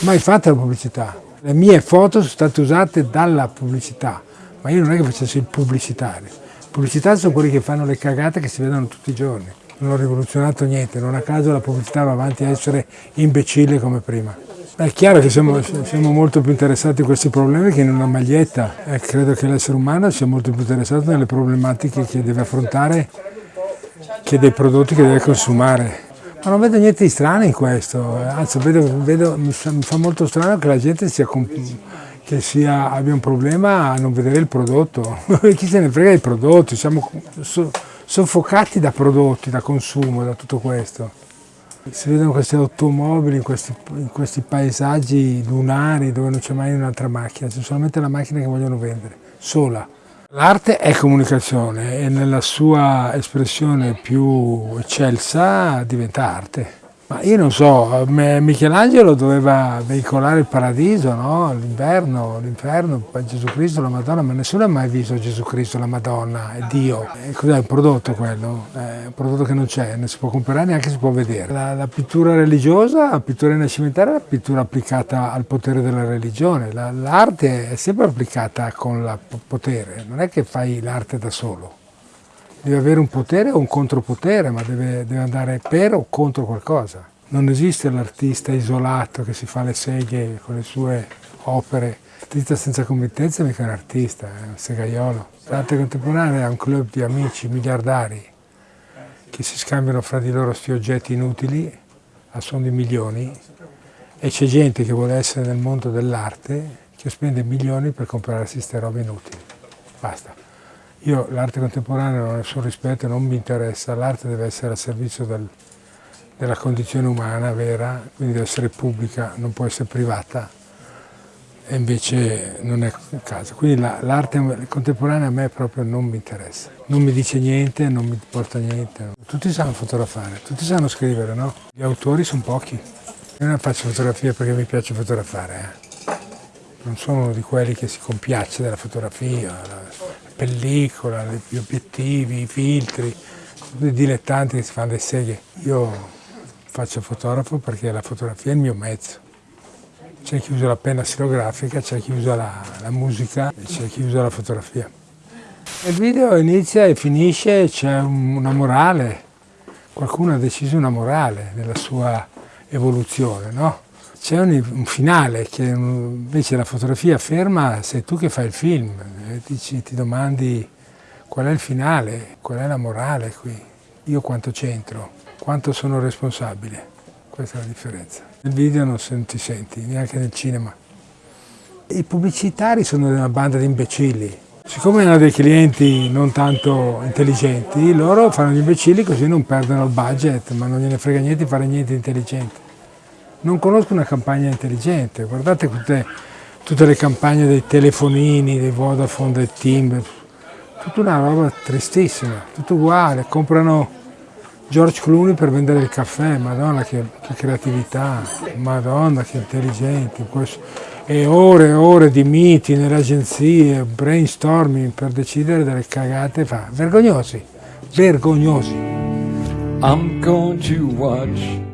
Mai fatta la pubblicità. Le mie foto sono state usate dalla pubblicità, ma io non è che facessi il pubblicitario. I pubblicitari sono quelli che fanno le cagate che si vedono tutti i giorni. Non ho rivoluzionato niente, non a caso la pubblicità va avanti a essere imbecille come prima. È chiaro che siamo, siamo, molto più interessati a questi problemi che in una maglietta e credo che l'essere umano sia molto più interessato nelle problematiche che deve affrontare che dei prodotti che deve consumare. Ma non vedo niente di strano in questo, anzi vedo, vedo, mi, fa, mi, fa, molto strano che la gente sia, che sia, abbia un problema a non vedere il prodotto. Chi se ne frega dei prodotti, siamo soffocati da prodotti, da consumo, da tutto questo. Si vedono queste automobili in questi, in questi paesaggi lunari dove non c'è mai un'altra macchina, c'è solamente la macchina che vogliono vendere, sola. L'arte è comunicazione e nella sua espressione più eccelsa diventa arte. Ma io non so, Michelangelo doveva veicolare il paradiso, no? l'inverno, l'inferno, Gesù Cristo, la Madonna, ma nessuno ha mai visto Gesù Cristo, la Madonna e Dio. Cos'è un prodotto quello? È un prodotto che non c'è, non si può comprare, neanche si può vedere. La, la, pittura religiosa, la pittura rinascimentale è la pittura applicata al potere della religione. L'arte è sempre applicata con il potere, non è che fai l'arte da solo deve avere un potere o un contropotere, ma deve, deve andare per o contro qualcosa. Non esiste l'artista isolato che si fa le seghe con le sue opere. L'artista senza committenza è mica un artista, è un segaiolo. L'arte contemporanea è un club di amici miliardari che si scambiano fra di loro questi oggetti inutili a suon di milioni e c'è gente che vuole essere nel mondo dell'arte che spende milioni per comprarsi queste robe inutili. Basta. Io l'arte contemporanea non ho nessun rispetto, non mi interessa, l'arte deve essere al servizio del, della condizione umana vera, quindi deve essere pubblica, non può essere privata e invece non è il caso. Quindi l'arte contemporanea a me proprio non mi interessa, non mi dice niente, non mi porta niente. Tutti sanno fotografare, tutti sanno scrivere, no? Gli autori sono pochi. Io non faccio fotografia perché mi piace fotografare, eh. non sono uno di quelli che si compiace della fotografia, pellicola, gli obiettivi, i filtri, i dilettanti che si fanno le seghe. Io faccio fotografo perché la fotografia è il mio mezzo. C'è chi usa la penna stilografica, c'è chi usa la, la musica e c'è chi usa la fotografia. Il video inizia e finisce, c'è una morale, qualcuno ha deciso una morale nella sua evoluzione, no? C'è un, un, finale che invece la fotografia ferma, sei tu che fai il film, e ti, ti domandi qual è il finale, qual è la morale qui, io quanto c'entro, quanto sono responsabile, questa è la differenza. Nel video non ti senti, neanche nel cinema. I pubblicitari sono una banda di imbecilli, siccome hanno dei clienti non tanto intelligenti, loro fanno gli imbecilli così non perdono il budget, ma non gliene frega niente di fare niente intelligente. Non conosco una campagna intelligente, guardate tutte, tutte le campagne dei telefonini, dei Vodafone, dei Timber, tutta una roba tristissima, tutto uguale, comprano George Clooney per vendere il caffè, madonna che, che creatività, madonna che intelligenti, e ore e ore di miti nelle agenzie, brainstorming per decidere delle cagate, fa. vergognosi, vergognosi. I'm going to watch